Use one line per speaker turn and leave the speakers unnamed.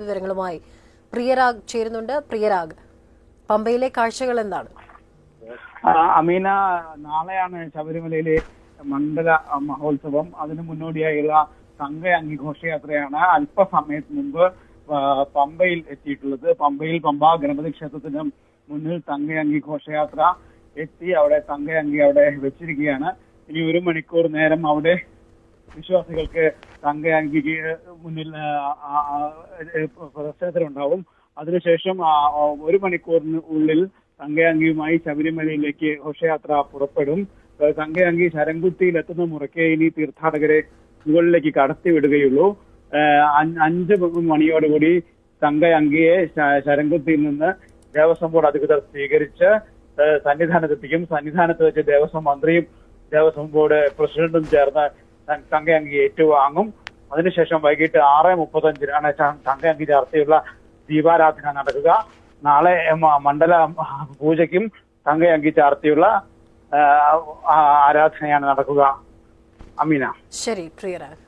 വിവരങ്ങളുമായി പ്രിയരാഗ് ചേരുന്നുണ്ട്. പ്രിയരാഗ് പമ്പയിലെ കാഴ്ചകൾ എന്താണ്?
അമീന നാളെയാണ് ശബരിമലയിലെ മണ്ഡല മഹോത്സവം. അതിനു മുന്നോടിയായുള്ള സംഘ അംഗി ഘോഷയാത്രയാണ് അല്പസമയത്ത് മുമ്പ് പമ്പയിൽ എത്തിയിട്ടുള്ളത്. പമ്പയിൽ പമ്പ ഗണപതി ക്ഷേത്രത്തിന് മുന്നിൽ തങ്കയങ്കി ഘോഷയാത്ര എത്തി. അവിടെ തങ്കയങ്കി അവിടെ വെച്ചിരിക്കുകയാണ്. ഇനി ഒരു മണിക്കൂർ നേരം അവിടെ വിശ്വാസികൾക്ക് തങ്കയാങ്കിക്ക് മുന്നിൽ പ്രദർശനത്തിലുണ്ടാവും. അതിനുശേഷം ഒരു മണിക്കൂറിന് ഉള്ളിൽ തങ്കയാങ്കിയുമായി ശബരിമലയിലേക്ക് ഘോഷയാത്ര പുറപ്പെടും. തങ്കയാങ്കി ശരംകുത്തിയിൽ എത്തുന്ന മുറയ്ക്ക് ഇനി തീർത്ഥാടകരെ മുകളിലേക്ക് കടത്തി വിടുകയുള്ളൂ ഏഹ് അഞ്ച് മണിയോടുകൂടി തങ്കയങ്കിയെ ശരംകുത്തിയിൽ നിന്ന് ദേവസ്വം ബോർഡ് അധികൃതർ സ്വീകരിച്ച് സന്നിധാനത്തെത്തിക്കും. സന്നിധാനത്ത് വെച്ച് ദേവസ്വം മന്ത്രിയും ദേവസ്വം ബോർഡ് പ്രസിഡന്റും ചേർന്ന് തങ്കയങ്കി ഏറ്റുവാങ്ങും. അതിനുശേഷം വൈകിട്ട് ആറ് മുപ്പത്തഞ്ചിനാണ് തങ്കയങ്കി ചർച്ചയുള്ള ദീപാരാധന നടക്കുക. നാളെ മണ്ഡല പൂജയ്ക്കും തങ്കയങ്കി ചാർത്തിയുള്ള ആരാധനയാണ് നടക്കുക. അമീന.
ശരി പ്രിയരാഗ്